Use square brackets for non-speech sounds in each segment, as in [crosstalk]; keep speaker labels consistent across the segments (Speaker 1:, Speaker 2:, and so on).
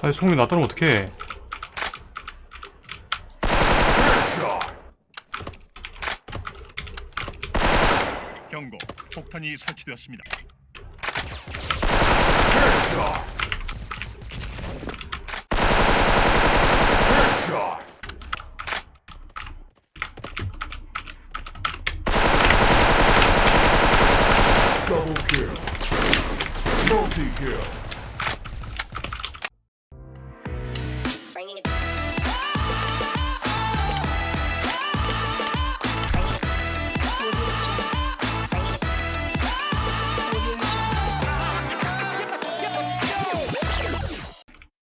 Speaker 1: 아니 송이 나 따르면 어떡해.
Speaker 2: 경고. 폭탄이 설치되었습니다.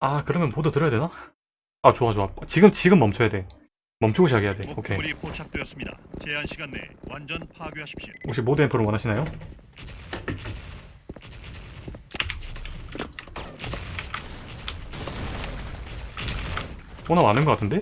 Speaker 1: 아 그러면 보드 들어야 되나? 아 좋아 좋아 지금 지금 멈춰야 돼 멈추고 시작해야 돼 오케이
Speaker 2: 목표물이 포착되었습니다. 제한 시간 내에 완전 파괴하십시오.
Speaker 1: 혹시 모드 앰프를 원하시나요? 호나 많은 것 같은데?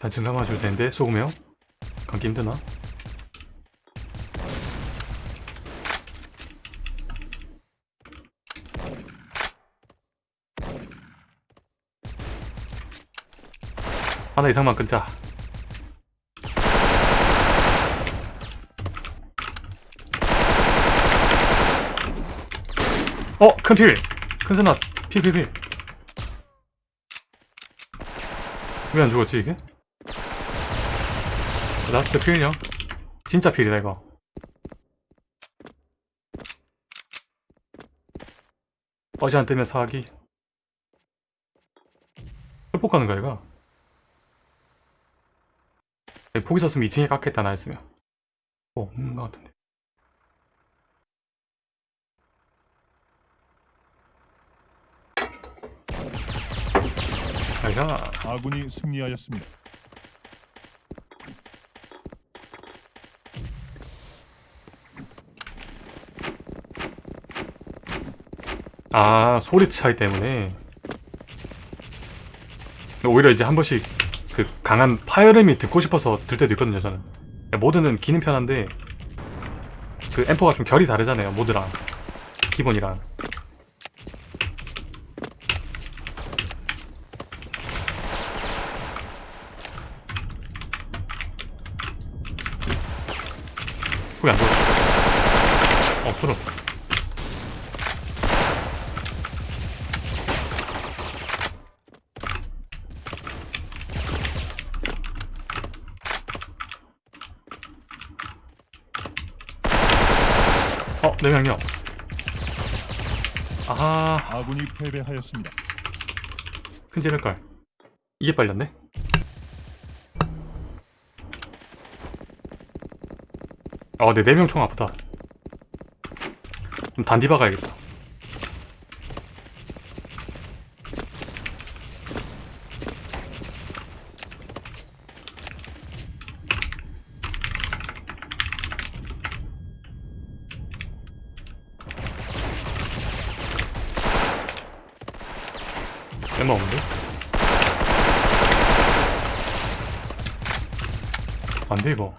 Speaker 1: 단층 감아줄 텐데 소금이요? 감기 힘드나? 하나 이상만 끊자 어! 큰 필! 큰 스나 필필필 왜 안 죽었지 이게? 라스트 필이요? 진짜 필이다 이거. 어제 안 뜨면 사기. 회복하는 거야 이거? 포기 썼으면 2층에 깎겠다 나 했으면. 어 없는 거 같은데. 아이가
Speaker 2: 아군이 승리하였습니다.
Speaker 1: 아 소리 차이 때문에. 오히려 이제 한 번씩 그 강한 파열음이 듣고 싶어서 들 때도 있거든요 저는. 모드는 기는 편한데 그 앰퍼가 좀 결이 다르잖아요 모드랑. 기본이랑. 거기 안 들어 어 들어 어, 네 명이요. 아,
Speaker 2: 아군이 패배하였습니다.
Speaker 1: 큰 지를걸. 이게 빨렸네? 어, 네, 네명 총 아프다. 좀 단디 박아야겠다. 얼마 없는데? 안돼 이거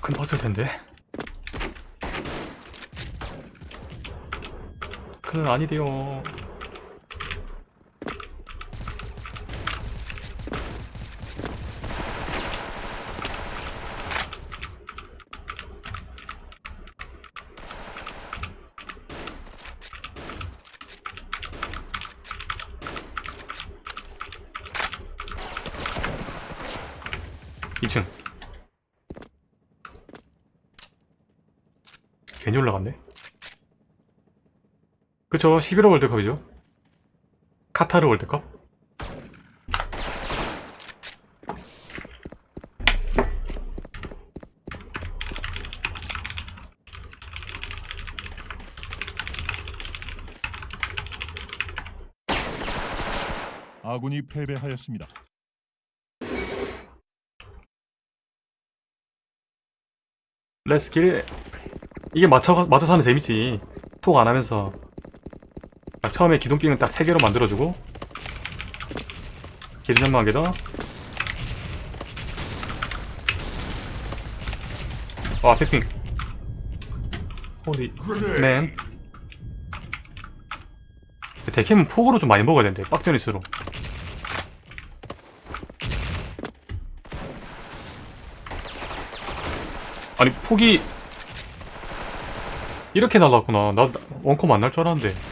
Speaker 1: 큰 퍼즐 텐데. 큰은 아니대요 그쵸? 11호 월드컵이죠. 카타르 월드컵?
Speaker 3: 아군이 패배하였습니다.
Speaker 1: 레스킬 이게 맞춰 맞춰 사는 재밌지. 톡 안 하면서. 딱 처음에 기둥빙은 딱 3개로 만들어주고. 기둥연마 한개 더. 와 패핑. 호리.
Speaker 4: Grenade.
Speaker 1: 맨 데캠은 폭으로 좀 많이 먹어야 된대 빡전일수록 아니 폭이 이렇게 날랐구나. 나 원컴 안날 줄 알았는데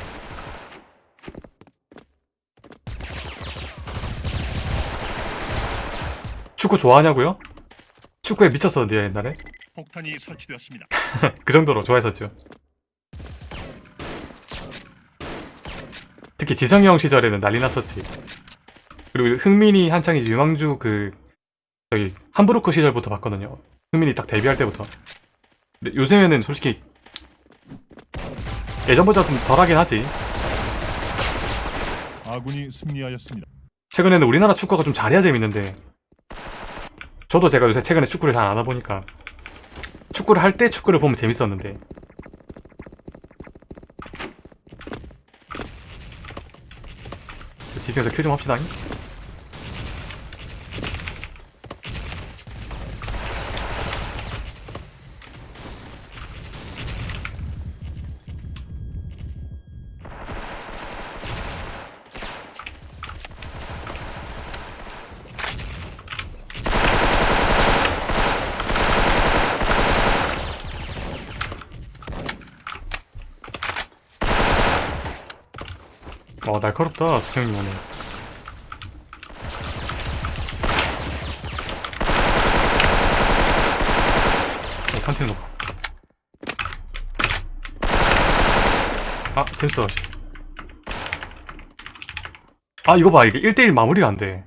Speaker 1: 축구 좋아하냐고요? 축구에 미쳤었는데 옛날에
Speaker 2: 폭탄이 설치되었습니다. [laughs]
Speaker 1: 그 정도로 좋아했었죠. 특히 지성이 형 시절에는 난리 났었지. 그리고 흥민이 한창 이제 유망주 그 저기 함부르크 시절부터 봤거든요. 흥민이 딱 데뷔할 때부터. 근데 요즘에는 솔직히 예전보다 좀 덜하긴 하지.
Speaker 3: 아군이 승리하였습니다.
Speaker 1: 최근에는 우리나라 축구가 좀 잘해야 재밌는데 저도 제가 요새 최근에 축구를 잘 안 하다 보니까 축구를 할 때 축구를 보면 재밌었는데. 집중해서 큐좀 합시다 어 날카롭다 수경님 오늘 어 컨테이너 봐. 아 재밌어 아 이거 봐 이게 1대1 마무리가 안돼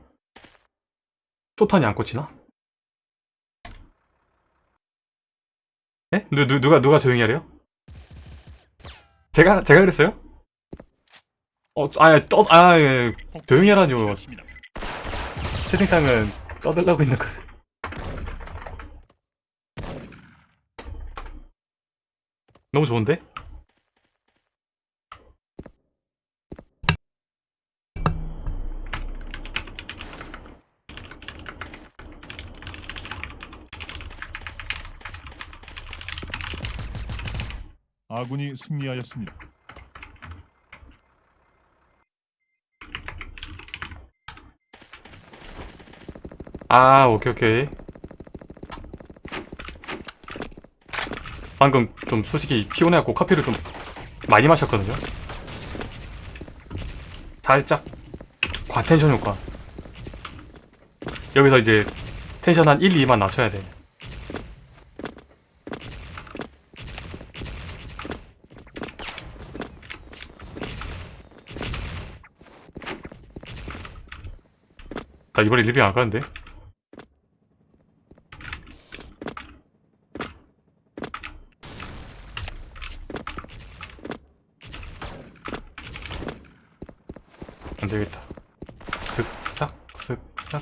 Speaker 1: 초탄이 안 꽂히나? 에? 누, 누, 누가 누가 조용히 하래요? 제가 제가 그랬어요? 어, 아, 떠, 아, 예.
Speaker 2: 폭탄이
Speaker 1: 조용히.
Speaker 2: 설치되었습니다.
Speaker 1: 채팅창은 떠들라고 있는 거지. 너무 좋은데?
Speaker 3: 아군이 승리하였습니다.
Speaker 1: 아, 오케이, 오케이. 방금 좀 솔직히 피곤해갖고 커피를 좀 많이 마셨거든요. 살짝 과텐션 효과. 여기서 이제 텐션 한 1, 2만 낮춰야 돼. 나 이번에 리뷰 안 가는데? 안 되겠다. 쓱싹, 쓱싹.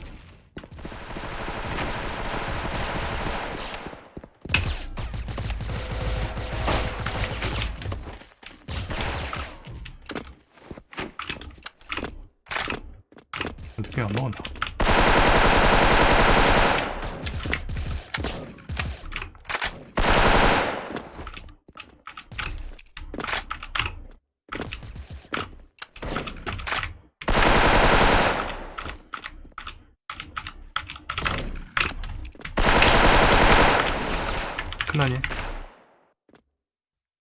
Speaker 1: 느낌 안 먹었나? 큰일나니?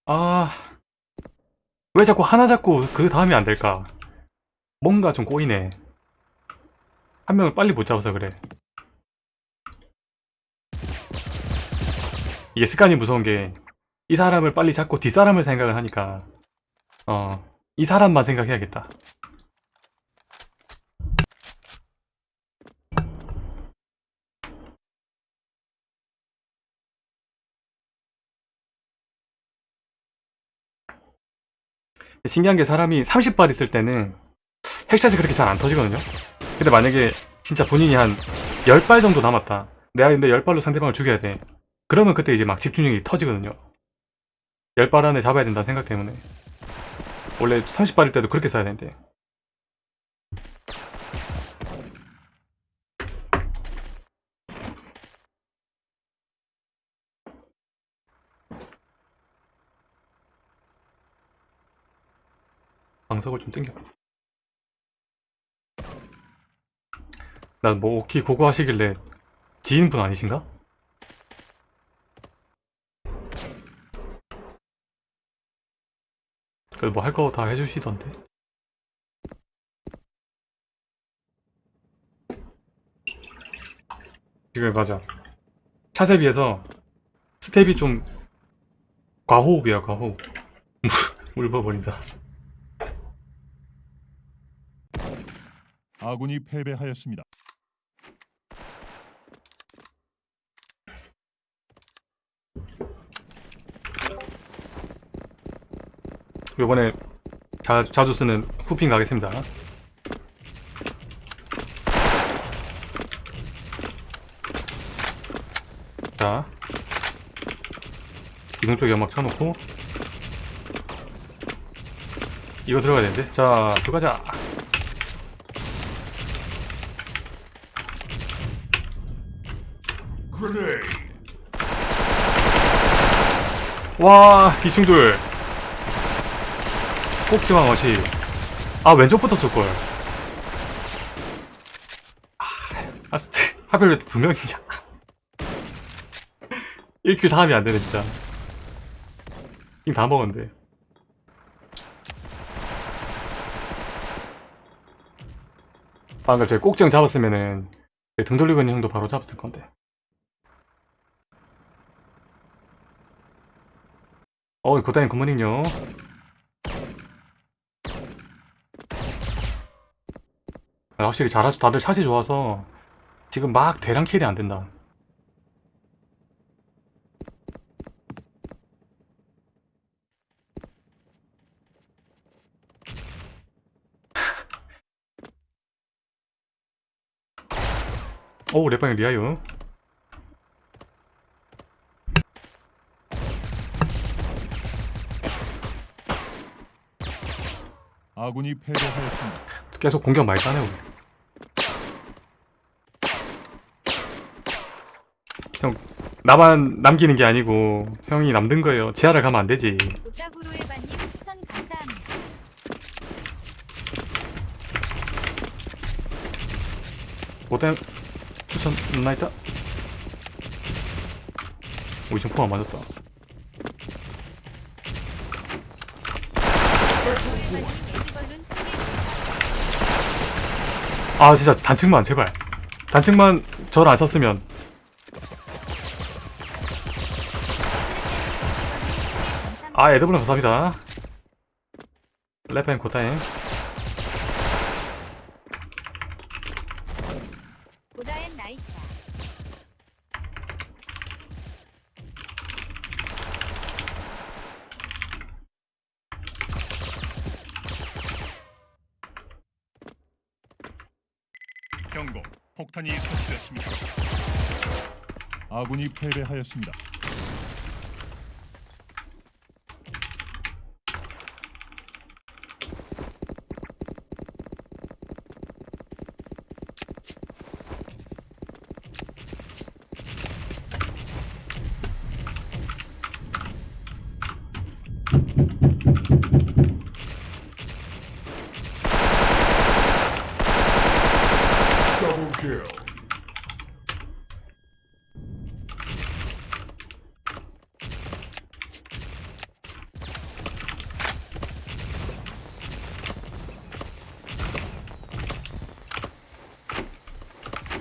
Speaker 1: 아... 왜 자꾸 하나 잡고 그 다음이 안 될까? 뭔가 좀 꼬이네. 한 명을 빨리 못 잡아서 그래. 이게 습관이 무서운 게, 이 사람을 빨리 잡고 뒷사람을 생각을 하니까, 어, 이 사람만 생각해야겠다. 신기한 게 사람이 30발 있을 때는 핵샷이 그렇게 잘 안 터지거든요. 근데 만약에 진짜 본인이 한 10발 정도 남았다. 내가 근데 10발로 상대방을 죽여야 돼. 그러면 그때 이제 막 집중력이 터지거든요. 10발 안에 잡아야 된다는 생각 때문에. 원래 30발일 때도 그렇게 써야 되는데. 방석을 좀 땡겨. 나뭐 오키 고고 하시길래 지인분 아니신가? 그래도 뭐 할 거 다 해주시던데. 지금 맞아. 샷에 비해서 스텝이 좀 과호흡이야 과호흡. [laughs] 울버버린다.
Speaker 3: 아군이 패배하였습니다.
Speaker 1: 요번에 자, 자주 쓰는 후핑 가겠습니다. 자, 이동 쪽에 연막 쳐놓고 이거 들어가야 되는데. 자, 들어가자. 와, 비충돌. 꼭지마 멋이. 아, 왼쪽부터 쏠걸. 아, 아스트. 하필 왜 두 명이냐. [laughs] 1킬 다 하면 안 되네, 진짜. 킹다 먹었는데. 방금 저 꼭지형 잡았으면은, 등 돌리고 있는 형도 바로 잡았을 건데. 어, 고다님 굿모닝요. 아, 확실히 잘하시, 다들 샷이 좋아서 지금 막 대량 킬이 안 된다. [laughs] 오, 랩방이 리아요.
Speaker 3: 아군이 패배하였습니다.
Speaker 1: 계속 공격 많이 따네, 우리. 형, 나만 남기는 게 아니고 형이 남는 거예요. 지하를 가면 안 되지.
Speaker 5: 에바님 추천
Speaker 1: 있다. 오, 지금 포안 맞았다.
Speaker 5: 오따구로 에바님 에디벌룬 크게
Speaker 1: 아, 진짜 단층만 제발. 단층만 저를 안 썼으면. 아, 에드블은 감사합니다. 랩앤 고타임.
Speaker 5: 고다엔 나이차.
Speaker 2: 경고. 폭탄이 설치됐습니다.
Speaker 3: 아군이 패배하였습니다.
Speaker 4: Double kill.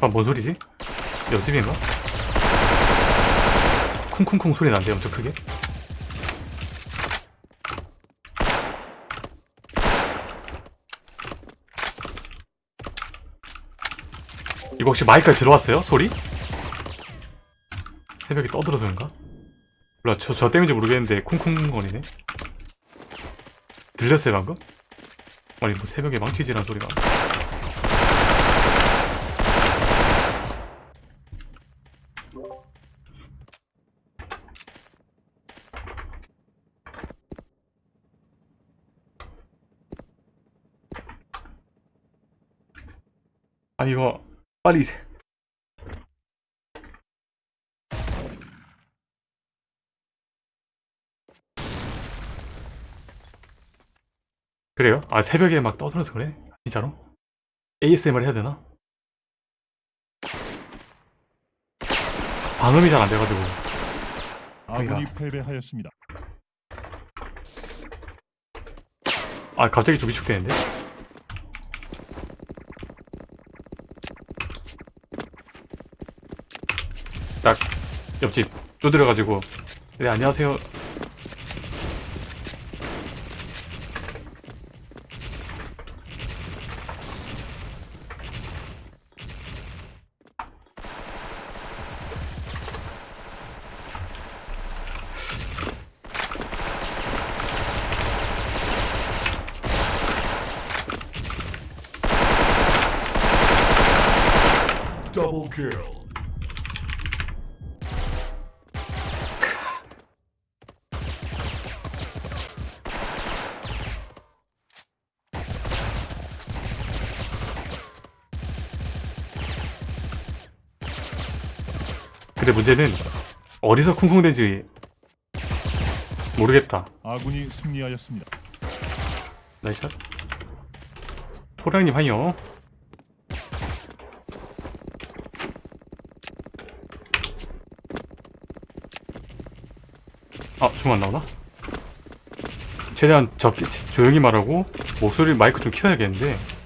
Speaker 1: 아, 뭔 소리지? 옆집인가? 쿵쿵쿵 소리 난대 엄청 크게. 이거 혹시 마이크에 들어왔어요? 소리? 새벽에 떠들어서 그런가? 몰라, 저, 저 때문인지 모르겠는데 쿵쿵 거리네. 들렸어요, 방금? 아니 뭐 새벽에 망치질한 소리가 아 이거 빨리 세- 그래요? 아 새벽에 막 떠들어서 그래? 진짜로? ASMR 해야 되나? 방음이 잘 안 돼가지고
Speaker 3: 아군이
Speaker 1: 그러니까.
Speaker 3: 패배하였습니다.
Speaker 1: 아 갑자기 좀 위축되는데? 딱 옆집 두드려가지고 네 안녕하세요
Speaker 4: Double kill.
Speaker 1: 문제는 어디서 쿵쿵대지 모르겠다
Speaker 3: 아군이 승리하였습니다.
Speaker 1: 나이샷 호랑님 하이요 아중 안 나오나? 최대한 적게 조용히 말하고 목소리 마이크 좀 키워야겠는데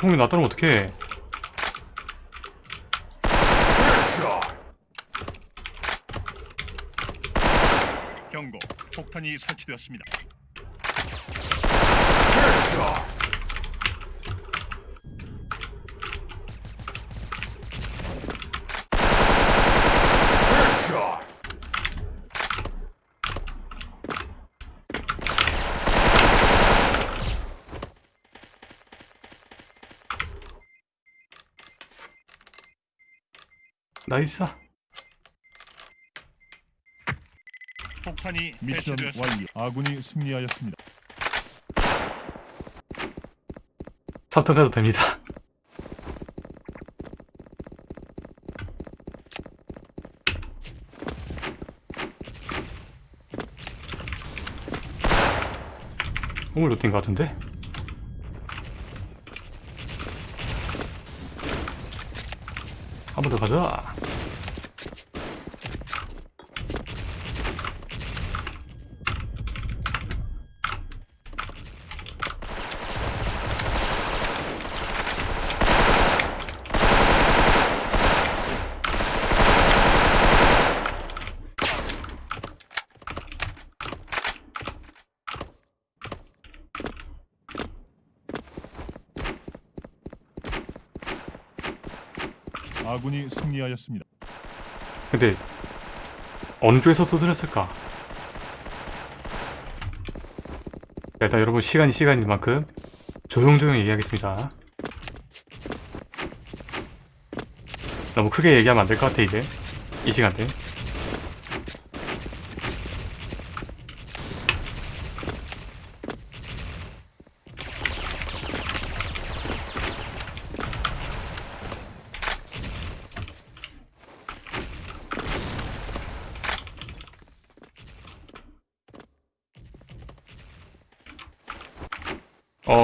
Speaker 1: 송이 나 따르면 어떡해.
Speaker 2: 경고. 폭탄이 설치되었습니다.
Speaker 1: 나이스
Speaker 2: 폭탄이
Speaker 3: 미션. 완료. 아군이 승리하였습니다.
Speaker 1: 3턴 가도 됩니다 오물 루틴 것 같은데? 한 번 더 가자
Speaker 3: 아군이 승리하였습니다.
Speaker 1: 근데 어느 쪽에서 두드렸을까? 자, 일단 여러분 시간이 시간인 만큼 조용조용히 얘기하겠습니다. 너무 크게 얘기하면 안 될 것 같아 이제 이 시간대.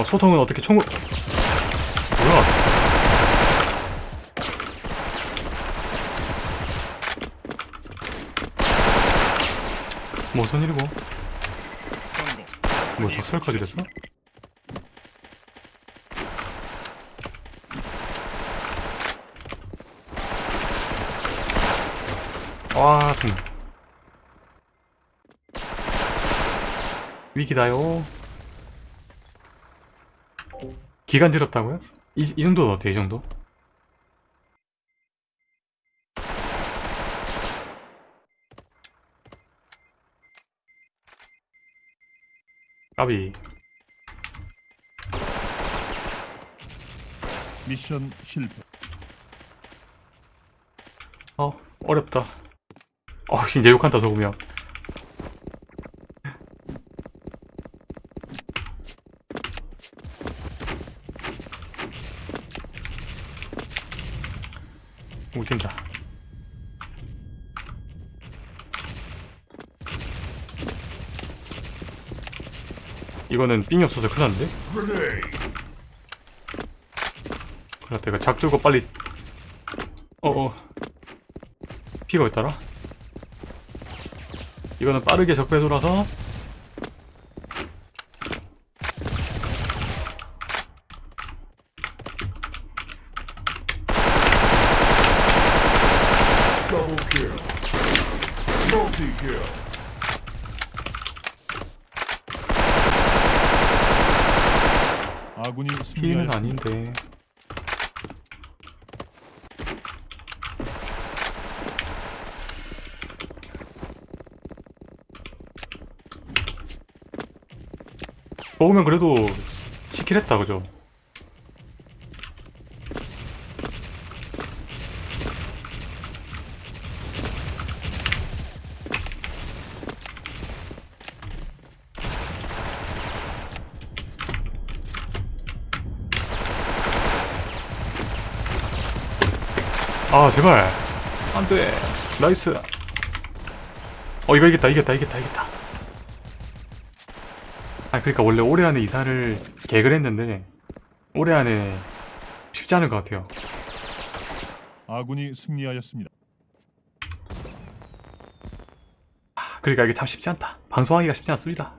Speaker 1: 소통은 어떻게 총을 뭐야? 무슨 일이고 뭐 작살까지 됐어? 와 정말. 위기다요. 기간지럽다고요? 이, 이 정도는 어때 이 정도? 까비
Speaker 3: 미션 실패.
Speaker 1: 어 어렵다 어 이제 욕한다 속으면 웃긴다 이거는 삥이 없어서 큰일 났는데? 큰일 났다 이거 작 들고 빨리 어어 피가 있더라 이거는 빠르게 적배 돌아서
Speaker 4: Double kill. Multi kill.
Speaker 3: 아군이 승리하였습니다.
Speaker 1: 아닌데 먹으면 그래도 시킬 했다 그죠? 아 제발. 안돼. 나이스. 어 이거 이겼다 이겼다 이겼다 이겼다. 아 그러니까 원래 올해 안에 이사를 계획을 했는데 올해 안에 쉽지 않을 것 같아요.
Speaker 3: 아군이 승리하였습니다.
Speaker 1: 그러니까 이게 참 쉽지 않다. 방송하기가 쉽지 않습니다